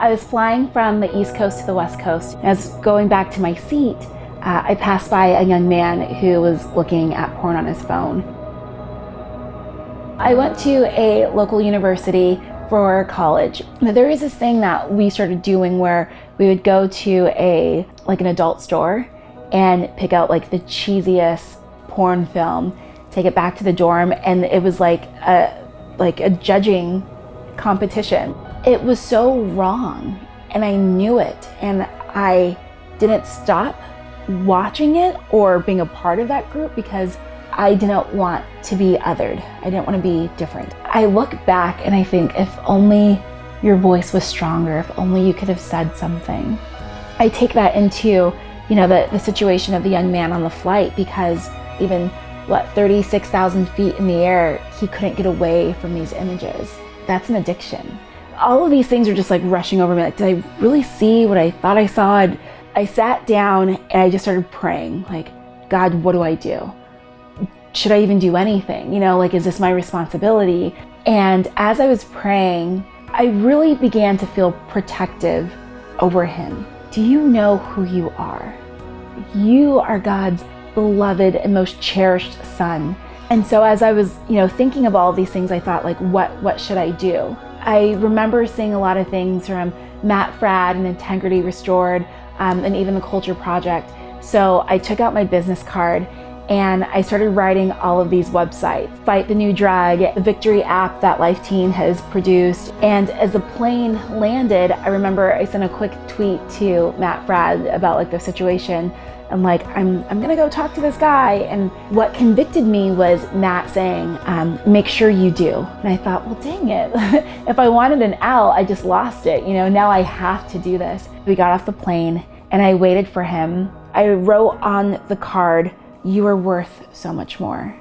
I was flying from the East Coast to the West Coast. As going back to my seat, uh, I passed by a young man who was looking at porn on his phone. I went to a local university for college. There is this thing that we started doing where we would go to a like an adult store and pick out like the cheesiest porn film, take it back to the dorm, and it was like a like a judging competition. It was so wrong, and I knew it, and I didn't stop watching it or being a part of that group because I didn't want to be othered. I didn't want to be different. I look back and I think if only your voice was stronger, if only you could have said something. I take that into, you know, the, the situation of the young man on the flight because even, what, 36,000 feet in the air, he couldn't get away from these images. That's an addiction. All of these things are just like rushing over me. Like, did I really see what I thought I saw? I sat down and I just started praying, like, God, what do I do? should I even do anything? You know, like, is this my responsibility? And as I was praying, I really began to feel protective over him. Do you know who you are? You are God's beloved and most cherished son. And so as I was, you know, thinking of all these things, I thought like, what, what should I do? I remember seeing a lot of things from Matt Fradd and Integrity Restored um, and even the Culture Project. So I took out my business card and I started writing all of these websites. Fight the New Drug, the Victory app that Life Teen has produced. And as the plane landed, I remember I sent a quick tweet to Matt Fradd about like the situation. I'm like, I'm, I'm gonna go talk to this guy. And what convicted me was Matt saying, um, make sure you do. And I thought, well, dang it. if I wanted an out, I just lost it. You know, now I have to do this. We got off the plane and I waited for him. I wrote on the card, you are worth so much more.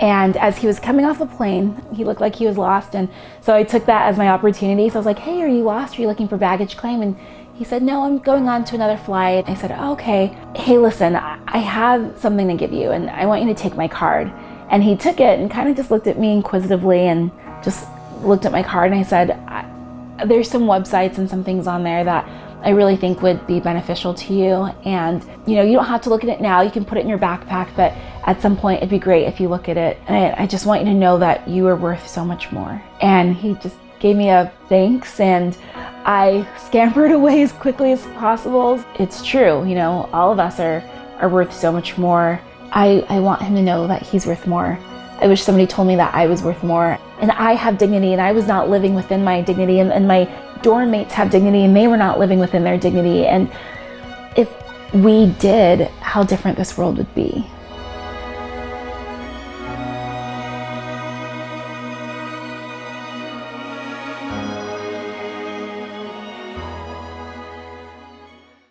And as he was coming off the plane, he looked like he was lost. And so I took that as my opportunity. So I was like, hey, are you lost? Are you looking for baggage claim? And he said, no, I'm going on to another flight. I said, oh, okay. Hey, listen, I have something to give you and I want you to take my card. And he took it and kind of just looked at me inquisitively and just looked at my card. And I said, there's some websites and some things on there that I really think would be beneficial to you. And you know, you don't have to look at it now. You can put it in your backpack, but at some point it'd be great if you look at it. And I just want you to know that you are worth so much more. And he just gave me a thanks and I scampered away as quickly as possible. It's true, you know, all of us are, are worth so much more. I, I want him to know that he's worth more. I wish somebody told me that I was worth more. And I have dignity and I was not living within my dignity and, and my dorm mates have dignity and they were not living within their dignity. And if we did, how different this world would be.